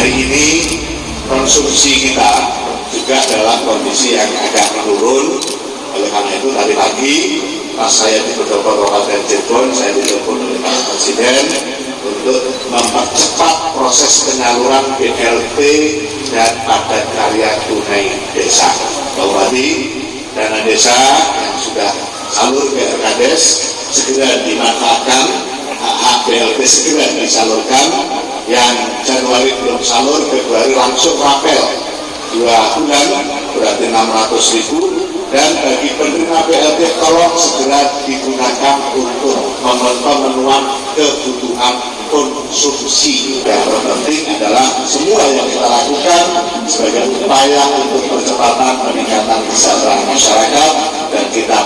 hari ini konsumsi kita juga dalam kondisi yang agak menurun. Oleh karena itu tadi pagi pas saya di beberapa Kabupaten Cirebon saya ditelepon oleh Pak Presiden untuk mempercepat proses penyaluran BLT dan padat karya tunai desa. Tadi dana desa yang sudah salur ke RKDES segera dimanfaatkan. Hak BLT segera disalurkan yang Januari belum salur Februari langsung rapel. Dua bulan berarti 600 ribu. Dan bagi penerima BLT tolong segera digunakan untuk pemenuhan kebutuhan konsumsi. Yang terpenting adalah semua yang kita lakukan sebagai upaya untuk percepatan peningkatan kesejahteraan masyarakat dan kita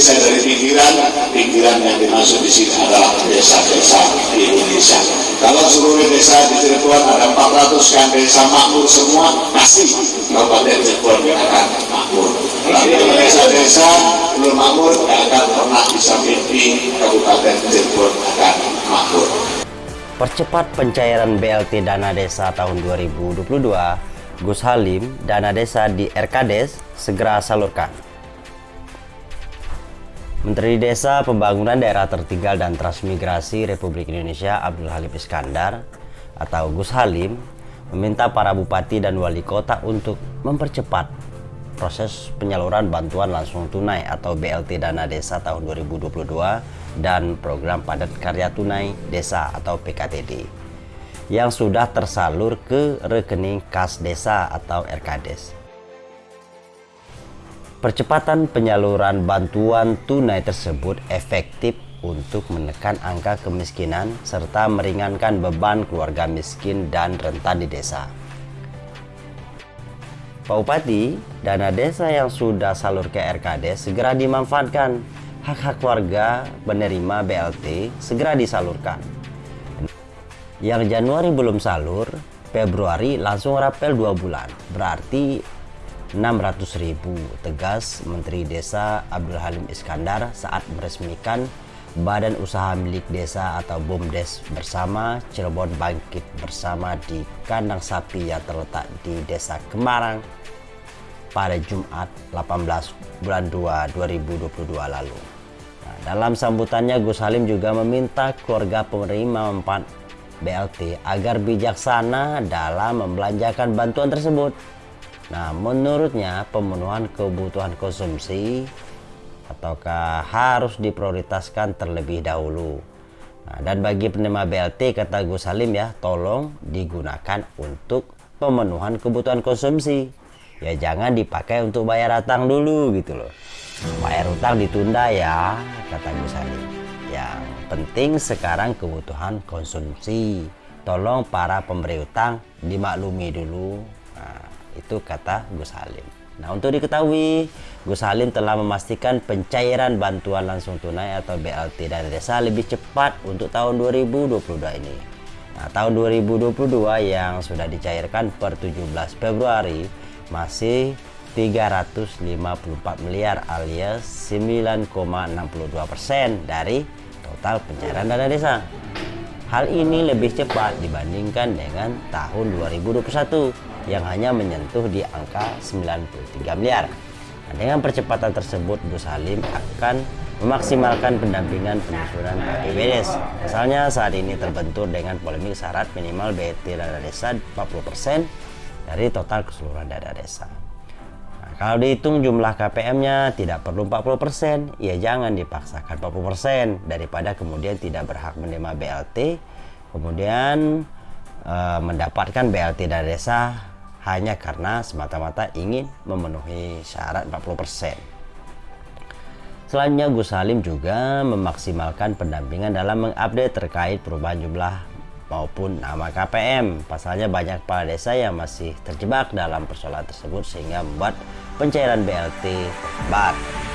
Indonesia dari pinggiran pinggiran yang dimaksud di sini adalah desa-desa di Indonesia. Kalau seluruh desa di Cirebon ada 400 kan desa makmur semua pasti Kabupaten Cirebon akan makmur. Tapi desa-desa belum makmur tidak akan pernah bisa mimpi Kabupaten Cirebon akan makmur. Percepat pencairan BLT dana desa tahun 2022, Gus Halim, dana desa di RKDes segera salurkan. Menteri Desa Pembangunan Daerah Tertinggal dan Transmigrasi Republik Indonesia Abdul Halim Iskandar atau Gus Halim meminta para bupati dan wali kota untuk mempercepat proses penyaluran bantuan langsung tunai atau BLT dana desa tahun 2022 dan program padat karya tunai desa atau PKTD yang sudah tersalur ke rekening kas desa atau RKDes. Percepatan penyaluran bantuan tunai tersebut efektif untuk menekan angka kemiskinan serta meringankan beban keluarga miskin dan rentan di desa. Pak Bupati, dana desa yang sudah salur ke RKD segera dimanfaatkan hak-hak warga penerima BLT segera disalurkan. Yang Januari belum salur, Februari langsung rapel dua bulan, berarti 600 ribu, tegas Menteri Desa Abdul Halim Iskandar saat meresmikan Badan Usaha Milik Desa atau BUMDes bersama Cirebon Bangkit bersama di kandang sapi yang terletak di Desa Kemarang pada Jumat 18 bulan 2 2022 lalu. Nah, dalam sambutannya Gus Halim juga meminta keluarga penerima manfaat BLT agar bijaksana dalam membelanjakan bantuan tersebut. Nah, menurutnya pemenuhan kebutuhan konsumsi ataukah harus diprioritaskan terlebih dahulu. Nah, dan bagi penerima BLT kata Gus Halim ya, tolong digunakan untuk pemenuhan kebutuhan konsumsi. Ya jangan dipakai untuk bayar utang dulu gitu loh bayar utang ditunda ya kata Gus Halim yang penting sekarang kebutuhan konsumsi tolong para pemberi utang dimaklumi dulu itu kata Gus Halim. Nah untuk diketahui Gus Halim telah memastikan pencairan bantuan langsung tunai atau BLT dan desa lebih cepat untuk tahun 2022 ini. Nah, tahun 2022 yang sudah dicairkan per 17 Februari masih 354 miliar alias 9,62 persen dari total pencairan dana desa. Hal ini lebih cepat dibandingkan dengan tahun 2021 yang hanya menyentuh di angka 93 miliar. Nah, dengan percepatan tersebut, Gus Halim akan memaksimalkan pendampingan penyusunan APBDes. Misalnya saat ini terbentur dengan polemik syarat minimal BT dana desa 40% dari total keseluruhan dana desa. Kalau dihitung jumlah KPM-nya tidak perlu 40%, ya jangan dipaksakan 40% daripada kemudian tidak berhak menerima BLT, kemudian e, mendapatkan BLT dari desa hanya karena semata-mata ingin memenuhi syarat 40%. Selanjutnya Gus Salim juga memaksimalkan pendampingan dalam mengupdate terkait perubahan jumlah maupun nama KPM. Pasalnya banyak kepala desa yang masih terjebak dalam persoalan tersebut sehingga membuat pencairan BLT terhambat.